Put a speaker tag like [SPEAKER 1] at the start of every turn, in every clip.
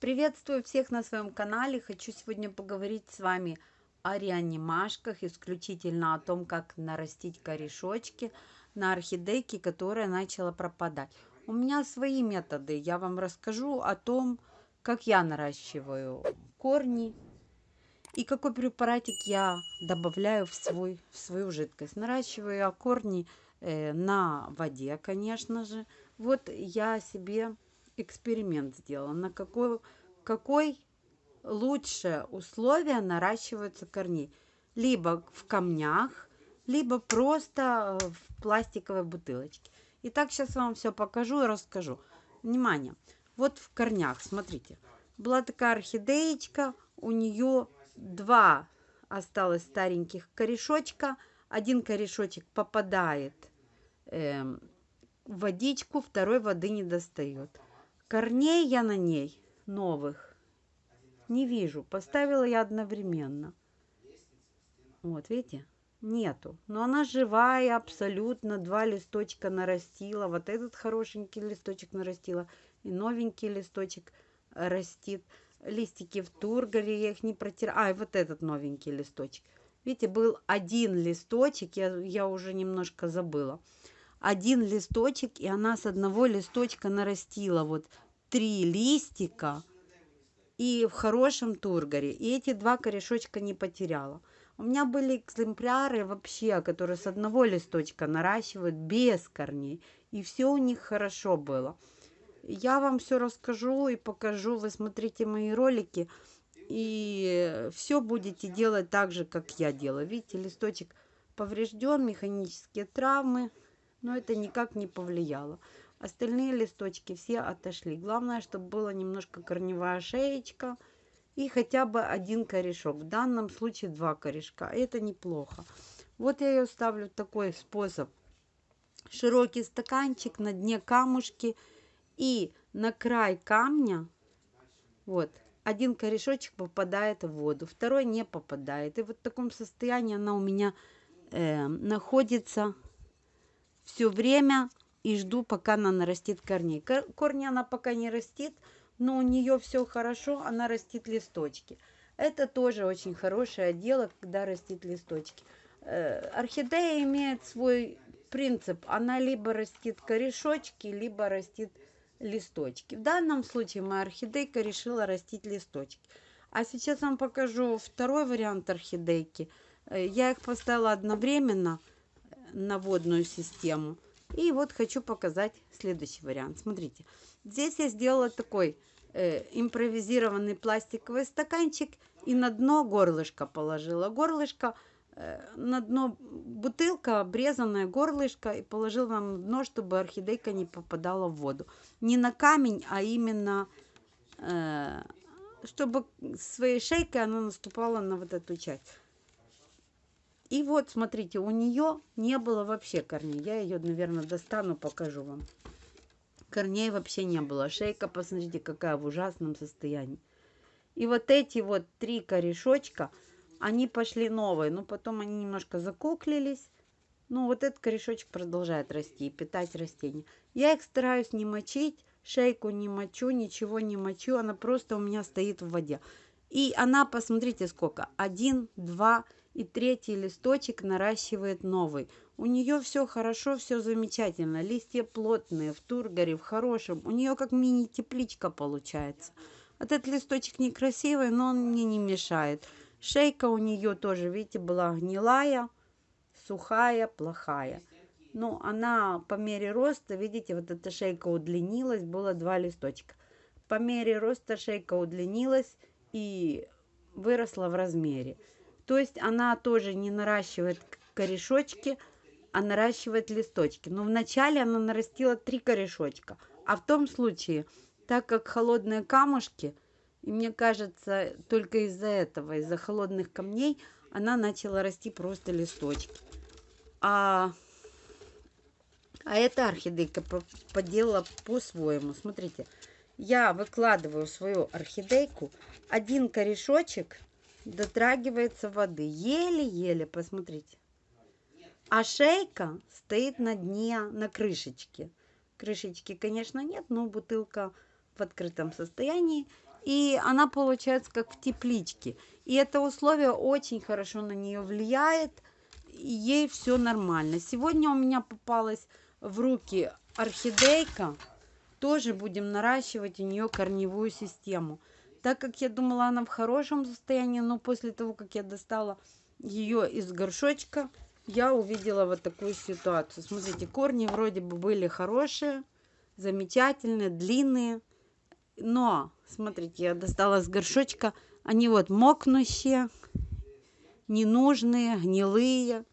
[SPEAKER 1] Приветствую всех на своем канале. Хочу сегодня поговорить с вами о реанимашках, исключительно о том, как нарастить корешочки на орхидейке, которая начала пропадать. У меня свои методы. Я вам расскажу о том, как я наращиваю корни и какой препаратик я добавляю в, свой, в свою жидкость. Наращиваю я корни э, на воде, конечно же. Вот я себе эксперимент сделала, на какой, какой лучше условия наращиваются корней. Либо в камнях, либо просто в пластиковой бутылочке. Итак, сейчас вам все покажу и расскажу. Внимание! Вот в корнях, смотрите. Была такая орхидеечка, у нее два осталось стареньких корешочка. Один корешочек попадает э, в водичку, второй воды не достает. Корней я на ней новых не вижу. Поставила я одновременно. Вот, видите? Нету. Но она живая абсолютно. Два листочка нарастила. Вот этот хорошенький листочек нарастила. И новенький листочек растит. Листики в тургаре, я их не протираю. А, и вот этот новенький листочек. Видите, был один листочек, я, я уже немножко забыла один листочек, и она с одного листочка нарастила вот три листика и в хорошем тургаре. И эти два корешочка не потеряла. У меня были экземпляры вообще, которые с одного листочка наращивают без корней. И все у них хорошо было. Я вам все расскажу и покажу. Вы смотрите мои ролики. И все будете делать так же, как я делаю. Видите, листочек поврежден, механические травмы но это никак не повлияло. Остальные листочки все отошли. Главное, чтобы была немножко корневая шеечка и хотя бы один корешок. В данном случае два корешка. Это неплохо. Вот я ее ставлю такой способ. Широкий стаканчик, на дне камушки и на край камня, вот, один корешочек попадает в воду, второй не попадает. И вот в таком состоянии она у меня э, находится все время и жду, пока она нарастит корней. Корни она пока не растит, но у нее все хорошо, она растит листочки. Это тоже очень хорошее дело, когда растит листочки. Э, орхидея имеет свой принцип. Она либо растит корешочки, либо растит листочки. В данном случае моя орхидейка решила растить листочки. А сейчас вам покажу второй вариант орхидейки. Э, я их поставила одновременно на водную систему. И вот хочу показать следующий вариант. Смотрите, здесь я сделала такой э, импровизированный пластиковый стаканчик и на дно горлышко положила. Горлышко э, на дно бутылка, обрезанная горлышко и положила на дно, чтобы орхидейка не попадала в воду. Не на камень, а именно э, чтобы своей шейкой она наступала на вот эту часть. И вот, смотрите, у нее не было вообще корней. Я ее, наверное, достану, покажу вам. Корней вообще не было. Шейка, посмотрите, какая в ужасном состоянии. И вот эти вот три корешочка, они пошли новые. Но потом они немножко закуклились. Ну, вот этот корешочек продолжает расти и питать растения. Я их стараюсь не мочить. Шейку не мочу, ничего не мочу. Она просто у меня стоит в воде. И она, посмотрите, сколько. Один, два, и третий листочек наращивает новый. У нее все хорошо, все замечательно. Листья плотные, в тургаре, в хорошем. У нее как мини-тепличка получается. Этот листочек некрасивый, но он мне не мешает. Шейка у нее тоже, видите, была гнилая, сухая, плохая. Но она по мере роста, видите, вот эта шейка удлинилась, было два листочка. По мере роста шейка удлинилась и выросла в размере. То есть она тоже не наращивает корешочки, а наращивает листочки. Но вначале она нарастила три корешочка. А в том случае, так как холодные камушки, и мне кажется, только из-за этого, из-за холодных камней, она начала расти просто листочки. А, а эта орхидейка поделала по-своему. Смотрите, я выкладываю свою орхидейку, один корешочек дотрагивается воды. Еле-еле, посмотрите. А шейка стоит на дне, на крышечке. Крышечки, конечно, нет, но бутылка в открытом состоянии. и она получается как в тепличке. И это условие очень хорошо на нее влияет, ей все нормально. Сегодня у меня попалась в руки орхидейка, тоже будем наращивать у нее корневую систему. Так как я думала, она в хорошем состоянии, но после того, как я достала ее из горшочка, я увидела вот такую ситуацию. Смотрите, корни вроде бы были хорошие, замечательные, длинные. Но, смотрите, я достала с горшочка, они вот мокнущие, ненужные, гнилые.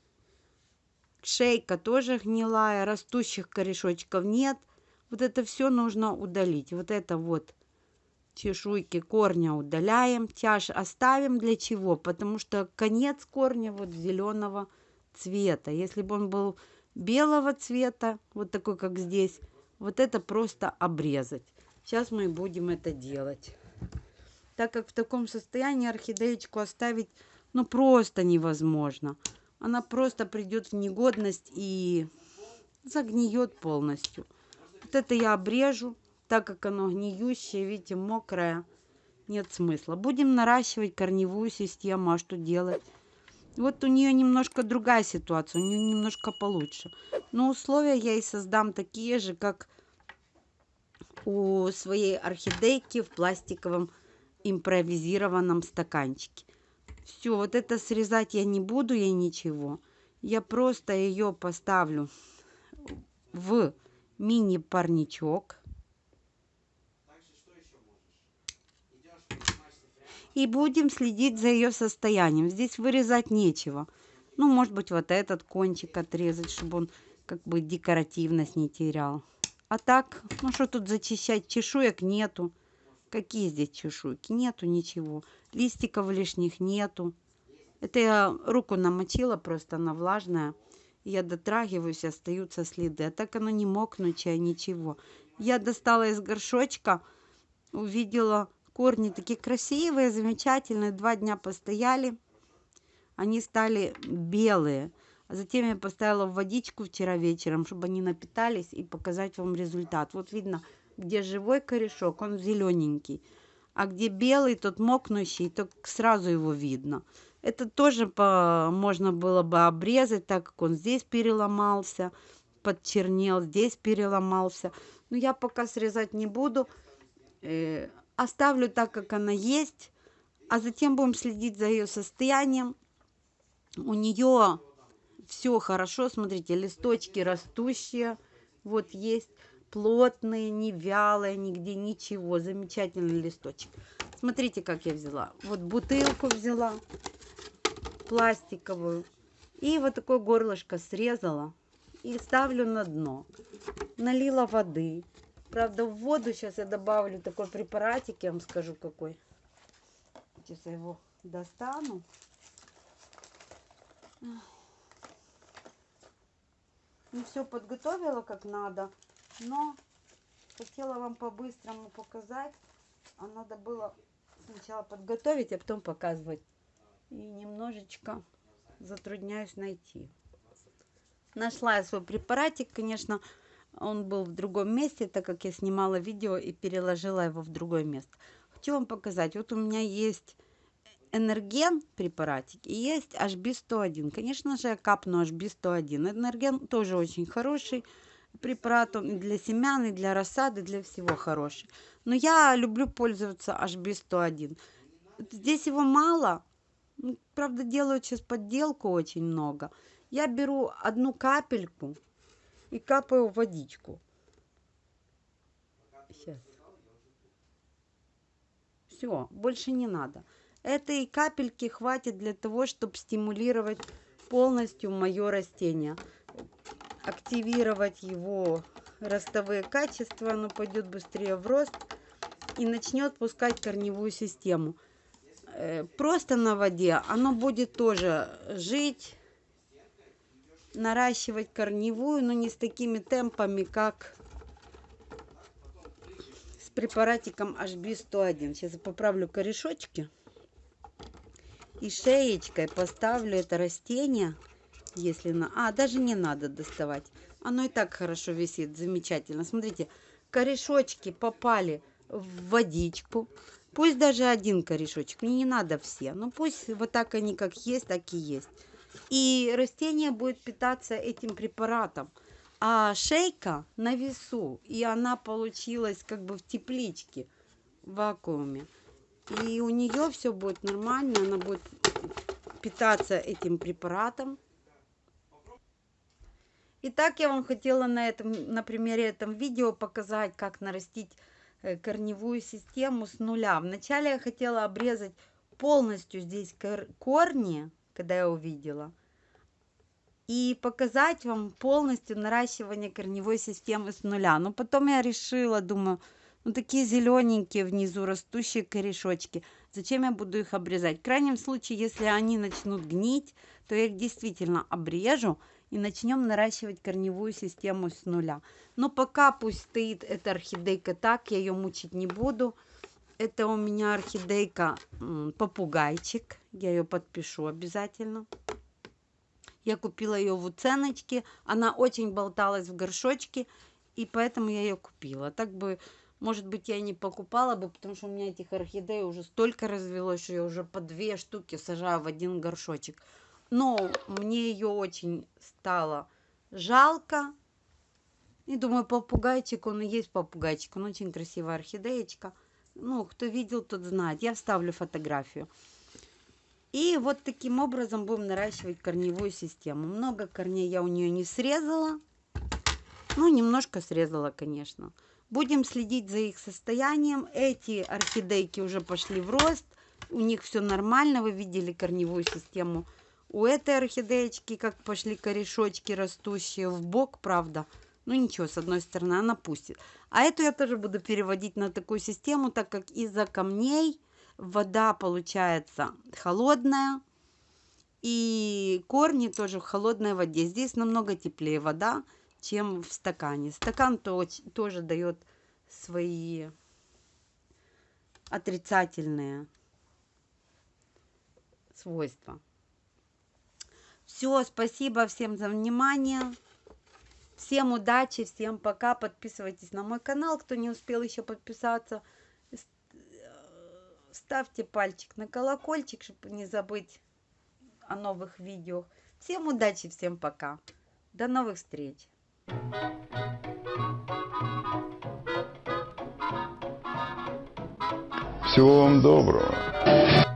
[SPEAKER 1] Шейка тоже гнилая, растущих корешочков нет. Вот это все нужно удалить. Вот это вот чешуйки корня удаляем, тяж оставим. Для чего? Потому что конец корня вот зеленого цвета. Если бы он был белого цвета, вот такой, как здесь, вот это просто обрезать. Сейчас мы будем это делать. Так как в таком состоянии орхидеечку оставить, ну, просто невозможно. Она просто придет в негодность и загниет полностью. Вот это я обрежу, так как оно гниющее, видите, мокрое. Нет смысла. Будем наращивать корневую систему. А что делать? Вот у нее немножко другая ситуация, у нее немножко получше. Но условия я и создам такие же, как у своей орхидейки в пластиковом импровизированном стаканчике. Все, вот это срезать я не буду, я ничего. Я просто ее поставлю в мини-парничок. И будем следить за ее состоянием. Здесь вырезать нечего. Ну, может быть, вот этот кончик отрезать, чтобы он как бы декоративность не терял. А так, ну что тут зачищать? Чешуек нету. Какие здесь чешуйки? Нету ничего. Листиков лишних нету. Это я руку намочила, просто она влажная. Я дотрагиваюсь, остаются следы. А так оно не мокнучее, ничего. Я достала из горшочка, увидела Корни такие красивые, замечательные. Два дня постояли. Они стали белые. А затем я поставила в водичку вчера вечером, чтобы они напитались и показать вам результат. Вот видно, где живой корешок, он зелененький. А где белый, тот мокнущий, то сразу его видно. Это тоже по, можно было бы обрезать, так как он здесь переломался, подчернел, здесь переломался. Но я пока срезать не буду. Оставлю так, как она есть, а затем будем следить за ее состоянием. У нее все хорошо, смотрите, листочки растущие, вот есть плотные, не вялые, нигде ничего, замечательный листочек. Смотрите, как я взяла. Вот бутылку взяла, пластиковую, и вот такое горлышко срезала и ставлю на дно. Налила воды, Правда, в воду сейчас я добавлю такой препаратик, я вам скажу какой. Сейчас я его достану. Ну, все подготовила как надо, но хотела вам по-быстрому показать. А надо было сначала подготовить, а потом показывать. И немножечко затрудняюсь найти. Нашла я свой препаратик, конечно, он был в другом месте, так как я снимала видео и переложила его в другое место. Хочу вам показать. Вот у меня есть энерген препаратик и есть HB101. Конечно же, я капну HB101. Энерген тоже очень хороший препарат. Он и для семян, и для рассады, для всего хороший. Но я люблю пользоваться HB101. Здесь его мало. Ну, правда, делают сейчас подделку очень много. Я беру одну капельку и капаю водичку. Сейчас. Все, больше не надо. Этой капельки хватит для того, чтобы стимулировать полностью мое растение. Активировать его ростовые качества, оно пойдет быстрее в рост и начнет пускать корневую систему. Э, просто на воде оно будет тоже жить, наращивать корневую, но не с такими темпами, как с препаратиком HB101. Сейчас я поправлю корешочки. И шеечкой поставлю это растение, если на... А, даже не надо доставать. Оно и так хорошо висит, замечательно. Смотрите, корешочки попали в водичку. Пусть даже один корешочек, мне не надо все. Но пусть вот так они как есть, так и есть. И растение будет питаться этим препаратом. А шейка на весу. И она получилась как бы в тепличке, в вакууме. И у нее все будет нормально. Она будет питаться этим препаратом. Итак, я вам хотела на, этом, на примере этом видео показать, как нарастить э, корневую систему с нуля. Вначале я хотела обрезать полностью здесь корни, когда я увидела, и показать вам полностью наращивание корневой системы с нуля. Но потом я решила, думаю, ну такие зелененькие внизу растущие корешочки, зачем я буду их обрезать? В крайнем случае, если они начнут гнить, то я их действительно обрежу, и начнем наращивать корневую систему с нуля. Но пока пусть стоит эта орхидейка так, я ее мучить не буду. Это у меня орхидейка попугайчик. Я ее подпишу обязательно. Я купила ее в уценочке. Она очень болталась в горшочке, и поэтому я ее купила. Так бы, может быть, я не покупала бы, потому что у меня этих орхидей уже столько развелось, что я уже по две штуки сажаю в один горшочек но мне ее очень стало жалко. И думаю, попугайчик, он и есть попугайчик, он очень красивая орхидеечка. Ну, кто видел, тот знает. Я вставлю фотографию. И вот таким образом будем наращивать корневую систему. Много корней я у нее не срезала. Ну, немножко срезала, конечно. Будем следить за их состоянием. Эти орхидейки уже пошли в рост. У них все нормально. Вы видели корневую систему у этой орхидеечки как пошли корешочки растущие в бок, правда. Ну ничего, с одной стороны она пустит. А эту я тоже буду переводить на такую систему, так как из-за камней вода получается холодная. И корни тоже в холодной воде. Здесь намного теплее вода, чем в стакане. Стакан то, тоже дает свои отрицательные свойства. Все, спасибо всем за внимание. Всем удачи, всем пока. Подписывайтесь на мой канал, кто не успел еще подписаться. Ставьте пальчик на колокольчик, чтобы не забыть о новых видео. Всем удачи, всем пока. До новых встреч.
[SPEAKER 2] Всего вам доброго.